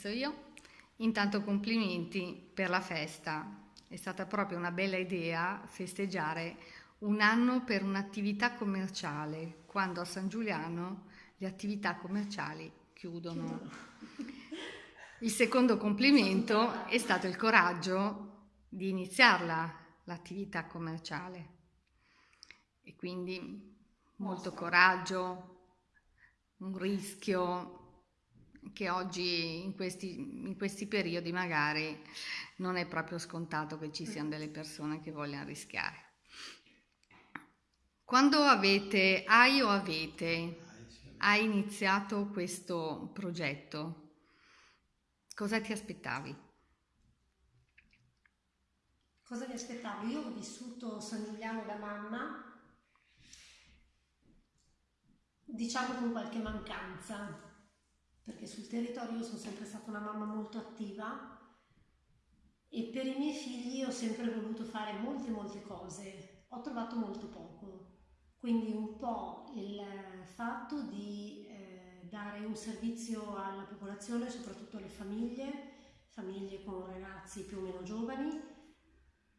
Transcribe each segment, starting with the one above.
inizio io. Intanto complimenti per la festa. È stata proprio una bella idea festeggiare un anno per un'attività commerciale, quando a San Giuliano le attività commerciali chiudono. Il secondo complimento è stato il coraggio di iniziarla, l'attività commerciale. E quindi molto coraggio, un rischio che oggi in questi, in questi periodi magari non è proprio scontato che ci siano delle persone che vogliono rischiare. Quando avete, hai o avete, hai iniziato questo progetto, cosa ti aspettavi? Cosa mi aspettavo? Io ho vissuto San Giuliano da mamma diciamo con qualche mancanza, perché sul territorio sono sempre stata una mamma molto attiva e per i miei figli ho sempre voluto fare molte molte cose, ho trovato molto poco, quindi un po' il fatto di eh, dare un servizio alla popolazione, soprattutto alle famiglie, famiglie con ragazzi più o meno giovani,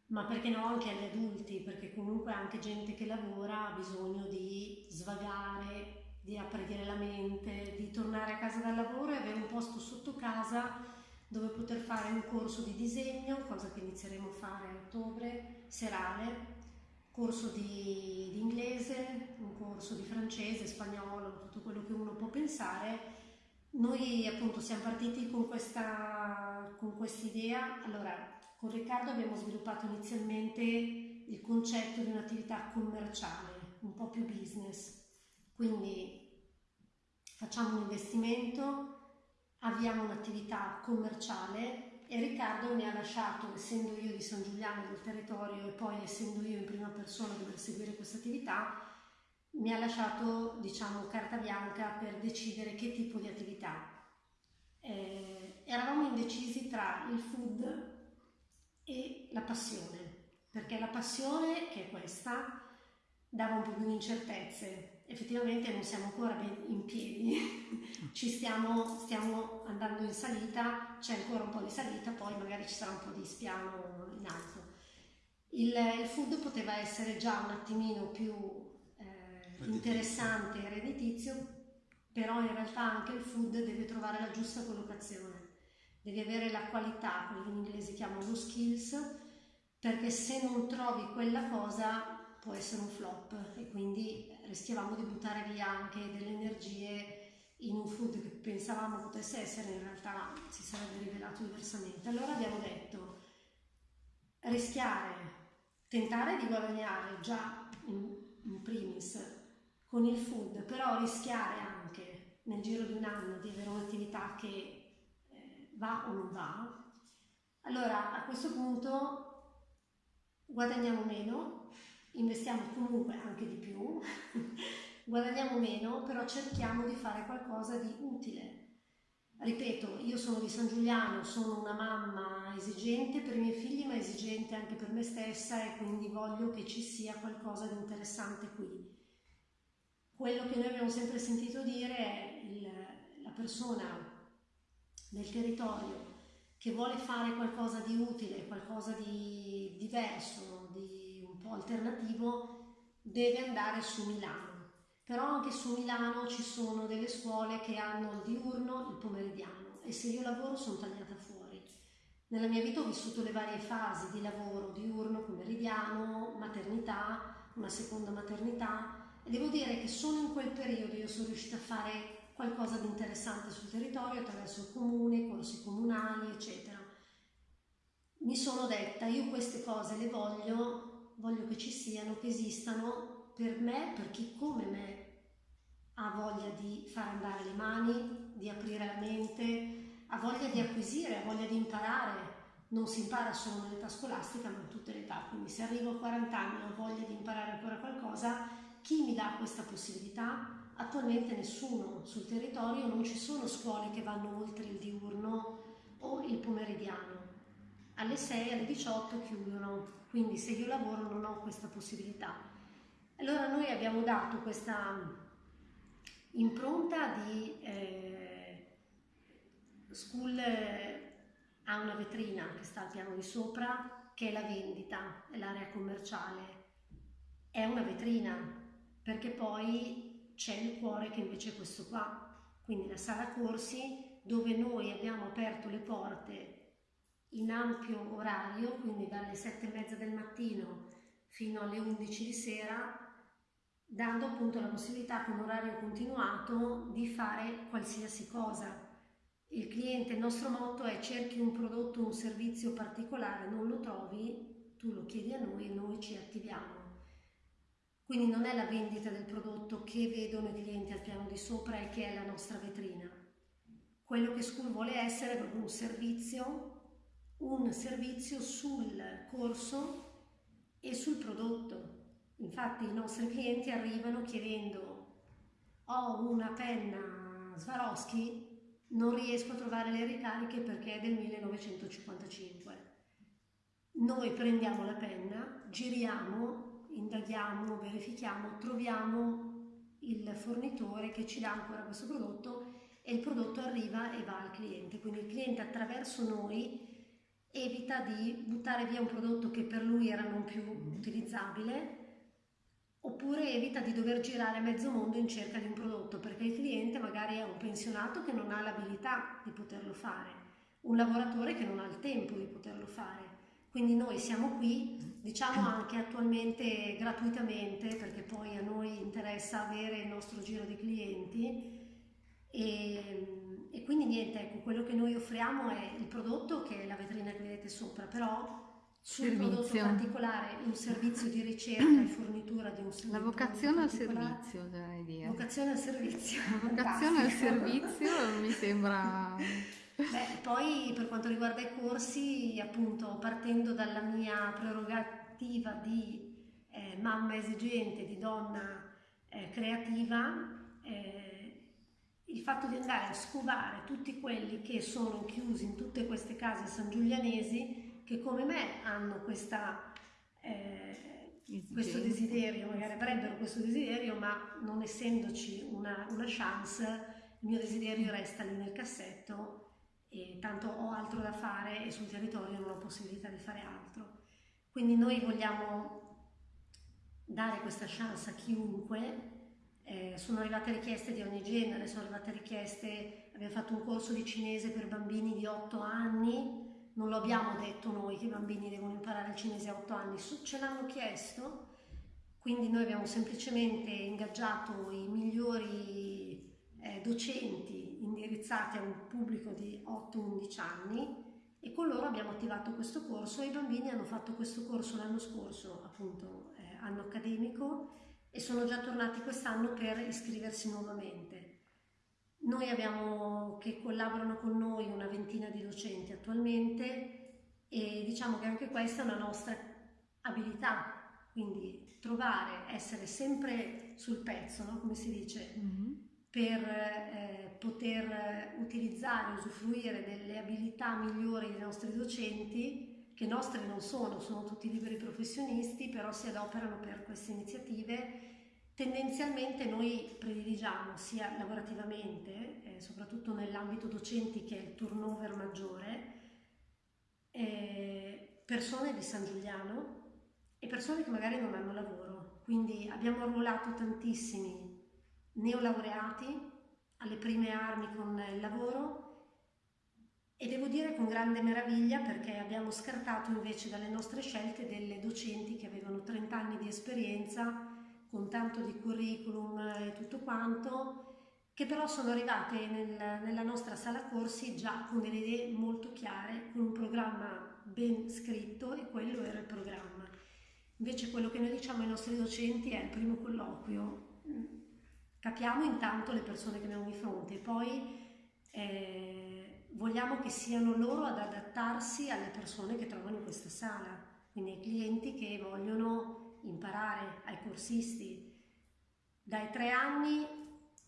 ma perché no anche agli adulti, perché comunque anche gente che lavora ha bisogno di svagare, di aprire la mente, di tornare a casa dal lavoro e avere un posto sotto casa dove poter fare un corso di disegno, cosa che inizieremo a fare a ottobre, serale, corso di, di inglese, un corso di francese, spagnolo, tutto quello che uno può pensare. Noi appunto siamo partiti con questa con idea. Allora, con Riccardo abbiamo sviluppato inizialmente il concetto di un'attività commerciale, un po' più business, quindi facciamo un investimento, avviamo un'attività commerciale e Riccardo mi ha lasciato, essendo io di San Giuliano del territorio e poi essendo io in prima persona a dover seguire questa attività, mi ha lasciato diciamo carta bianca per decidere che tipo di attività. Eh, eravamo indecisi tra il food e la passione, perché la passione, che è questa, dava un po' di incertezze, effettivamente non siamo ancora in piedi, ci stiamo, stiamo andando in salita, c'è ancora un po' di salita, poi magari ci sarà un po' di spiano in alto. Il, il food poteva essere già un attimino più eh, interessante e redditizio, però in realtà anche il food deve trovare la giusta collocazione, deve avere la qualità, quello che in inglese chiamano lo skills, perché se non trovi quella cosa può essere un flop e quindi rischiavamo di buttare via anche delle energie in un food che pensavamo potesse essere, in realtà si sarebbe rivelato diversamente. Allora abbiamo detto rischiare, tentare di guadagnare già in, in primis con il food, però rischiare anche nel giro di un anno di avere un'attività che eh, va o non va. Allora a questo punto guadagniamo meno, investiamo comunque anche di più, guadagniamo meno, però cerchiamo di fare qualcosa di utile. Ripeto, io sono di San Giuliano, sono una mamma esigente per i miei figli, ma esigente anche per me stessa e quindi voglio che ci sia qualcosa di interessante qui. Quello che noi abbiamo sempre sentito dire è il, la persona del territorio che vuole fare qualcosa di utile, qualcosa di diverso, di alternativo deve andare su Milano. Però anche su Milano ci sono delle scuole che hanno il diurno, il pomeridiano e se io lavoro sono tagliata fuori. Nella mia vita ho vissuto le varie fasi di lavoro, diurno, pomeridiano, maternità, una seconda maternità e devo dire che solo in quel periodo io sono riuscita a fare qualcosa di interessante sul territorio attraverso il comune, corsi comunali, eccetera. Mi sono detta, io queste cose le voglio voglio che ci siano, che esistano per me, per chi come me ha voglia di far andare le mani, di aprire la mente, ha voglia di acquisire, ha voglia di imparare. Non si impara solo nell'età scolastica, ma in tutte le età. Quindi se arrivo a 40 anni e ho voglia di imparare ancora qualcosa, chi mi dà questa possibilità? Attualmente nessuno sul territorio, non ci sono scuole che vanno oltre il diurno o il pomeridiano. Alle 6, alle 18 chiudono quindi se io lavoro non ho questa possibilità. Allora noi abbiamo dato questa impronta di eh, School eh, ha una vetrina che sta al piano di sopra, che è la vendita, è l'area commerciale. È una vetrina, perché poi c'è il cuore che invece è questo qua. Quindi la sala corsi dove noi abbiamo aperto le porte in ampio orario, quindi dalle sette e mezza del mattino fino alle 11 di sera, dando appunto la possibilità con orario continuato di fare qualsiasi cosa. Il cliente, il nostro motto è cerchi un prodotto, un servizio particolare, non lo trovi, tu lo chiedi a noi e noi ci attiviamo. Quindi non è la vendita del prodotto che vedono i clienti al piano di sopra e che è la nostra vetrina. Quello che School vuole essere è proprio un servizio un servizio sul corso e sul prodotto. Infatti i nostri clienti arrivano chiedendo ho una penna Swarovski, non riesco a trovare le ricariche perché è del 1955. Noi prendiamo la penna, giriamo, indaghiamo, verifichiamo, troviamo il fornitore che ci dà ancora questo prodotto e il prodotto arriva e va al cliente. Quindi il cliente attraverso noi evita di buttare via un prodotto che per lui era non più utilizzabile oppure evita di dover girare mezzo mondo in cerca di un prodotto perché il cliente magari è un pensionato che non ha l'abilità di poterlo fare, un lavoratore che non ha il tempo di poterlo fare. Quindi noi siamo qui, diciamo anche attualmente gratuitamente perché poi a noi interessa avere il nostro giro di clienti e e quindi niente, ecco, quello che noi offriamo è il prodotto che è la vetrina che vedete sopra, però sul servizio. prodotto particolare un servizio di ricerca e fornitura di un servizio. La vocazione al servizio, direi dire. Vocazione al servizio. La vocazione al servizio mi sembra... Beh, poi per quanto riguarda i corsi, appunto, partendo dalla mia prerogativa di eh, mamma esigente, di donna eh, creativa, eh, il fatto di andare a scovare tutti quelli che sono chiusi in tutte queste case sangiulianesi che come me hanno questa, eh, questo desiderio, magari avrebbero questo desiderio, ma non essendoci una, una chance, il mio desiderio resta lì nel cassetto e tanto ho altro da fare e sul territorio non ho possibilità di fare altro. Quindi noi vogliamo dare questa chance a chiunque eh, sono arrivate richieste di ogni genere, sono arrivate richieste, abbiamo fatto un corso di cinese per bambini di 8 anni, non lo abbiamo detto noi che i bambini devono imparare il cinese a 8 anni, ce l'hanno chiesto, quindi noi abbiamo semplicemente ingaggiato i migliori eh, docenti indirizzati a un pubblico di 8-11 anni e con loro abbiamo attivato questo corso e i bambini hanno fatto questo corso l'anno scorso, appunto eh, anno accademico, e sono già tornati quest'anno per iscriversi nuovamente. Noi abbiamo che collaborano con noi una ventina di docenti attualmente e diciamo che anche questa è una nostra abilità, quindi trovare, essere sempre sul pezzo, no? come si dice, mm-hmm. per eh, poter utilizzare, usufruire delle abilità migliori dei nostri docenti che nostri non sono, sono tutti liberi professionisti, però si adoperano per queste iniziative. Tendenzialmente noi prediligiamo sia lavorativamente, eh, soprattutto nell'ambito docenti che è il turnover maggiore, eh, persone di San Giuliano e persone che magari non hanno lavoro. Quindi abbiamo arruolato tantissimi neolaureati alle prime armi con il lavoro e devo dire con grande meraviglia perché abbiamo scartato invece dalle nostre scelte delle docenti che avevano 30 anni di esperienza, con tanto di curriculum e tutto quanto, che però sono arrivate nel, nella nostra sala corsi già con delle idee molto chiare, con un programma ben scritto e quello era il programma. Invece quello che noi diciamo ai nostri docenti è il primo colloquio, capiamo intanto le persone che abbiamo di fronte, poi... Eh, vogliamo che siano loro ad adattarsi alle persone che trovano in questa sala, quindi ai clienti che vogliono imparare, ai corsisti. Dai tre anni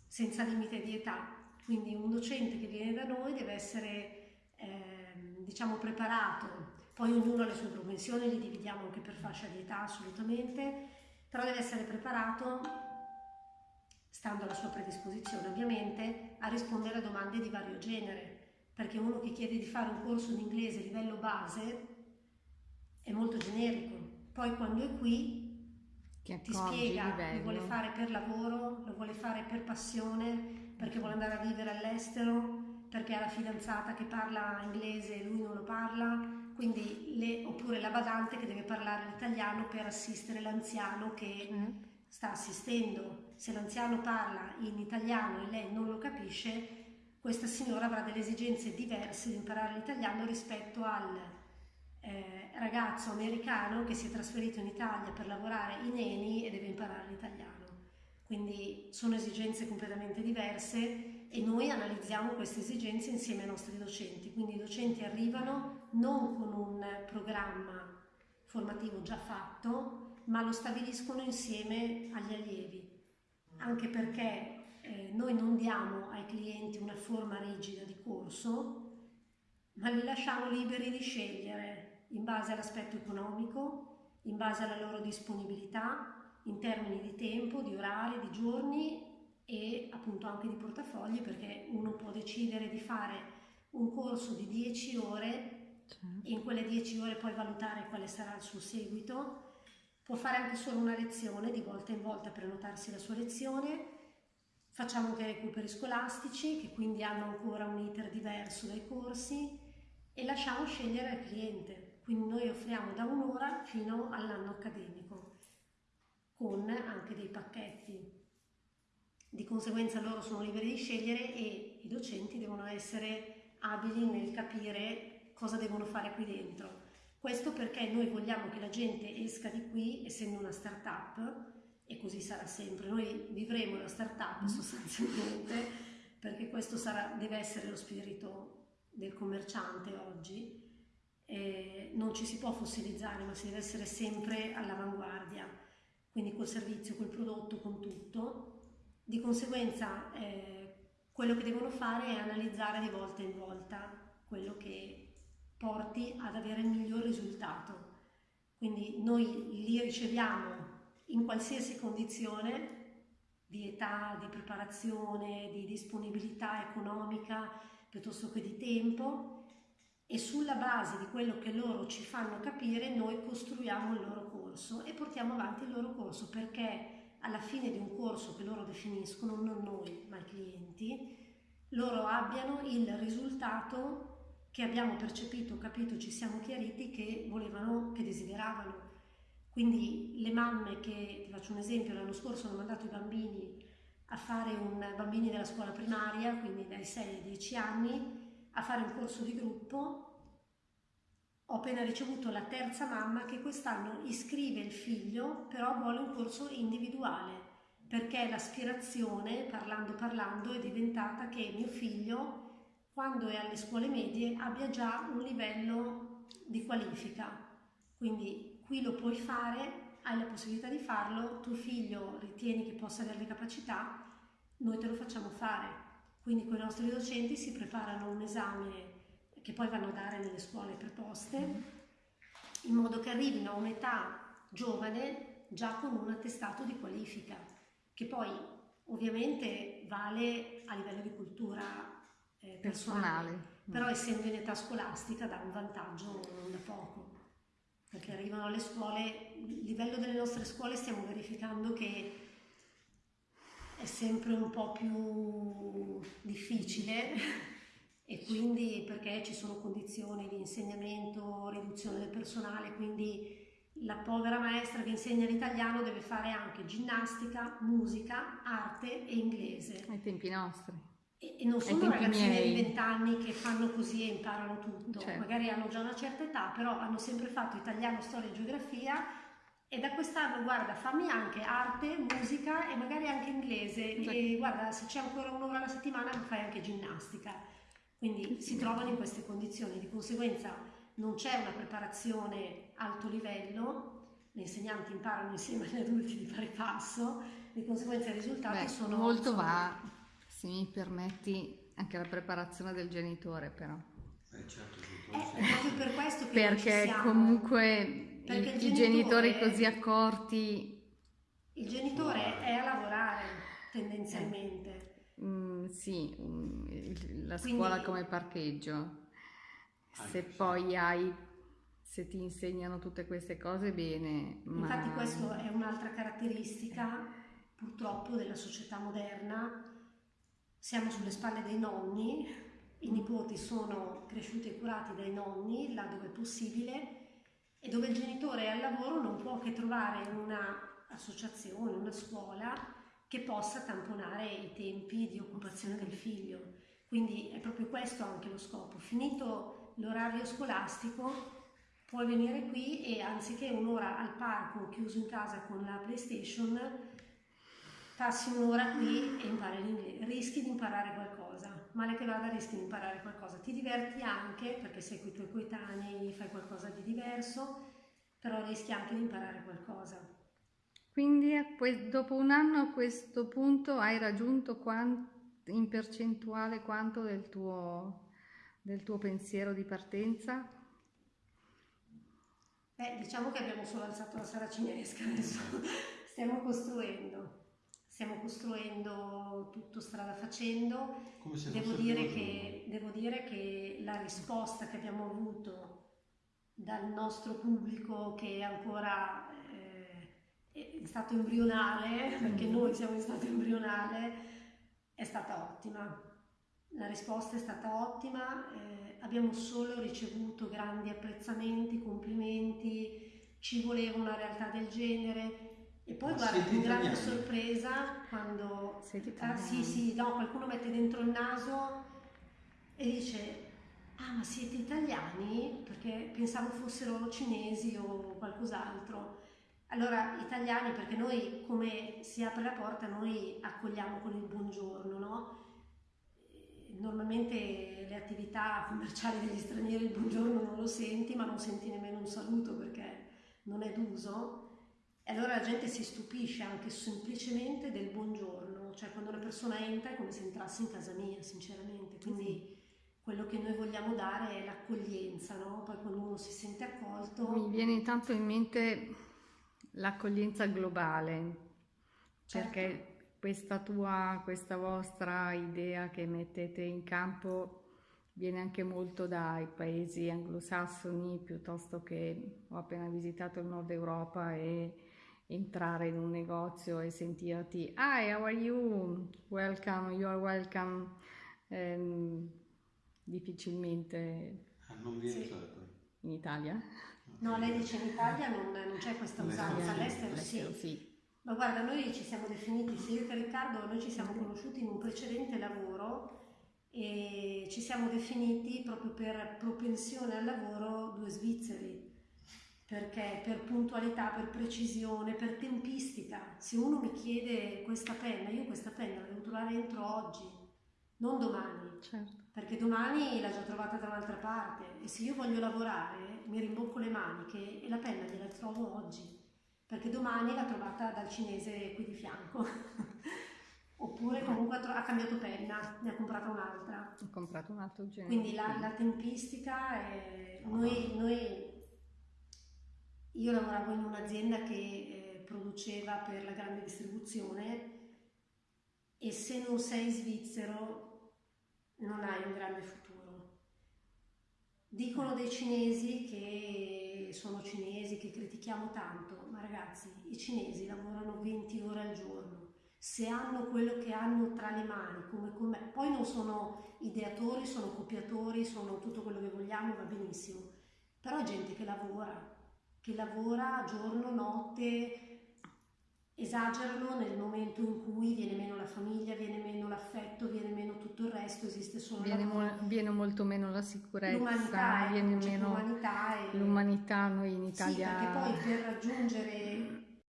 senza limite di età, quindi un docente che viene da noi deve essere eh, diciamo preparato, poi ognuno ha le sue propensioni, li dividiamo anche per fascia di età assolutamente, però deve essere preparato stando alla sua predisposizione ovviamente, a rispondere a domande di vario genere perché uno che chiede di fare un corso di inglese a livello base è molto generico. Poi quando è qui ti spiega, lo vuole fare per lavoro, lo vuole fare per passione, perché vuole andare a vivere all'estero, perché ha la fidanzata che parla inglese e lui non lo parla, quindi le, oppure la badante che deve parlare l'italiano per assistere l'anziano che mm. sta assistendo. Se l'anziano parla in italiano e lei non lo capisce, questa signora avrà delle esigenze diverse di imparare l'italiano rispetto al eh, ragazzo americano che si è trasferito in Italia per lavorare in Eni e deve imparare l'italiano. Quindi sono esigenze completamente diverse e noi analizziamo queste esigenze insieme ai nostri docenti. Quindi i docenti arrivano non con un programma formativo già fatto, ma lo stabiliscono insieme agli allievi. Anche perché eh, noi non diamo ai clienti una forma rigida di corso, ma li lasciamo liberi di scegliere in base all'aspetto economico, in base alla loro disponibilità, in termini di tempo, di orari, di giorni e appunto anche di portafogli perché uno può decidere di fare un corso di 10 ore e in quelle 10 ore poi valutare quale sarà il suo seguito. Può fare anche solo una lezione, di volta in volta prenotarsi la sua lezione. Facciamo anche recuperi scolastici che quindi hanno ancora un iter diverso dai corsi e lasciamo scegliere al cliente. Quindi noi offriamo da un'ora fino all'anno accademico, con anche dei pacchetti. Di conseguenza loro sono liberi di scegliere e i docenti devono essere abili nel capire cosa devono fare qui dentro. Questo perché noi vogliamo che la gente esca di qui essendo una start-up e così sarà sempre. Noi vivremo la start-up mm. sostanzialmente perché questo sarà, deve essere lo spirito del commerciante oggi eh, non ci si può fossilizzare, ma si deve essere sempre all'avanguardia, quindi col servizio, col prodotto, con tutto. Di conseguenza eh, quello che devono fare è analizzare di volta in volta quello che porti ad avere il miglior risultato. Quindi noi li riceviamo in qualsiasi condizione di età, di preparazione, di disponibilità economica piuttosto che di tempo e sulla base di quello che loro ci fanno capire noi costruiamo il loro corso e portiamo avanti il loro corso perché alla fine di un corso che loro definiscono, non noi ma i clienti, loro abbiano il risultato che abbiamo percepito, capito, ci siamo chiariti che volevano, che desideravano. Quindi le mamme che, ti faccio un esempio, l'anno scorso hanno mandato i bambini a fare un bambini della scuola primaria, quindi dai 6 ai 10 anni, a fare un corso di gruppo, ho appena ricevuto la terza mamma che quest'anno iscrive il figlio, però vuole un corso individuale, perché l'aspirazione, parlando parlando, è diventata che mio figlio, quando è alle scuole medie, abbia già un livello di qualifica. Quindi qui lo puoi fare, hai la possibilità di farlo, tuo figlio ritieni che possa avere le capacità, noi te lo facciamo fare. Quindi con i nostri docenti si preparano un esame che poi vanno a dare nelle scuole preposte, in modo che arrivino a un'età giovane già con un attestato di qualifica, che poi ovviamente vale a livello di cultura eh, personale, personale, però essendo in età scolastica dà un vantaggio non da poco, perché arrivano alle scuole, il livello delle nostre scuole stiamo verificando che è sempre un po' più difficile e quindi perché ci sono condizioni di insegnamento, riduzione del personale, quindi la povera maestra che insegna l'italiano deve fare anche ginnastica, musica, arte e inglese. Ai tempi nostri. E, e non sono ragazzini di 20 anni che fanno così e imparano tutto, certo. magari hanno già una certa età, però hanno sempre fatto italiano, storia e geografia e da quest'anno guarda fammi anche arte, musica e magari anche inglese. Esatto. e guarda se c'è ancora un'ora alla settimana fai anche ginnastica. Quindi si trovano in queste condizioni. Di conseguenza non c'è una preparazione alto livello gli insegnanti imparano insieme agli adulti di fare passo di conseguenza i risultati Beh, sono molto sono... va se mi permetti anche la preparazione del genitore però eh, certo, è proprio per questo che perché comunque perché i, i genitori così accorti. Il genitore è a lavorare tendenzialmente. mm, sì, mm, la Quindi- scuola come parcheggio. Se Anche, sì. poi hai, se ti insegnano tutte queste cose, bene, ma Infatti questa è un'altra caratteristica purtroppo della società moderna. Siamo sulle spalle dei nonni, i nipoti sono cresciuti e curati dai nonni là dove è possibile e dove il genitore è al lavoro non può che trovare una associazione, una scuola che possa tamponare i tempi di occupazione del figlio. Quindi è proprio questo anche lo scopo. Finito l'orario scolastico, puoi venire qui e anziché un'ora al parco chiuso in casa con la PlayStation, passi un'ora qui e impari l'inglese. Rischi di imparare qualcosa, male che vada rischi di imparare qualcosa. Ti diverti anche perché sei con i tuoi coetanei, fai qualcosa di diverso, però rischi anche di imparare qualcosa. Quindi dopo un anno a questo punto hai raggiunto in percentuale quanto del tuo, del tuo pensiero di partenza? Beh, diciamo che abbiamo solo alzato la saracinesca adesso, stiamo costruendo, stiamo costruendo tutto strada facendo. Devo dire, che, devo dire che la risposta che abbiamo avuto dal nostro pubblico che è ancora eh, è stato embrionale, perché noi siamo in stato embrionale, è stata ottima. La risposta è stata ottima, eh, abbiamo solo ricevuto grandi apprezzamenti, complimenti, ci voleva una realtà del genere. E poi Ma guarda, con grande italiani? sorpresa quando Siete Ah, sì, sì, no, qualcuno mette dentro il naso e dice, ah ma siete italiani? Perché pensavo fossero cinesi o qualcos'altro. Allora, italiani perché noi, come si apre la porta, noi accogliamo con il buongiorno, no? Normalmente le attività commerciali degli stranieri il buongiorno non lo senti, ma non senti nemmeno un saluto perché non è d'uso. E allora la gente si stupisce anche semplicemente del buongiorno, cioè quando una persona entra è come se entrasse in casa mia, sinceramente. Quindi quello che noi vogliamo dare è l'accoglienza, no? Poi quando uno si sente accolto, Mi viene intanto in mente l'accoglienza globale, Certo. perché questa tua, questa vostra idea che mettete in campo viene anche molto dai paesi anglosassoni, piuttosto che ho appena visitato il nord Europa e entrare in un negozio e sentirti Hi, how are you? Welcome, you are welcome. Ehm, difficilmente Ah, non viene Sì. usato. in Italia. no, lei dice in Italia non, non c'è questa usanza, all'estero All'estero sì. sì. Ma guarda, noi ci siamo definiti, sia io che Riccardo, noi ci siamo conosciuti in un precedente lavoro e ci siamo definiti proprio per propensione al lavoro due svizzeri, perché per puntualità, per precisione, per tempistica. Se uno mi chiede questa penna, io questa penna la devo trovare entro oggi, non domani, Certo. perché domani l'ha già trovata da un'altra parte e se io voglio lavorare mi rimbocco le maniche e la penna gliela trovo oggi perché domani l'ha trovata dal cinese qui di fianco oppure comunque ha, ha cambiato penna ne ha comprata un'altra Ho comprato un altro genere. quindi la, la tempistica è noi, noi io lavoravo in un'azienda che eh, produceva per la grande distribuzione e se non sei svizzero non hai un grande futuro. Dicono dei cinesi che sono cinesi, che critichiamo tanto, ma ragazzi, i cinesi lavorano 20 ore al giorno. Se hanno quello che hanno tra le mani, come, come poi non sono ideatori, sono copiatori, sono tutto quello che vogliamo, va benissimo. Però è gente che lavora, che lavora giorno, notte, esagerano nel momento in cui viene meno la famiglia, viene meno l'affetto, viene meno tutto il resto, esiste solo Viene, mo- viene molto meno la sicurezza, l'umanità, ecco, viene c'è meno l'umanità e... l'umanità noi in Sì, Italia. perché poi per raggiungere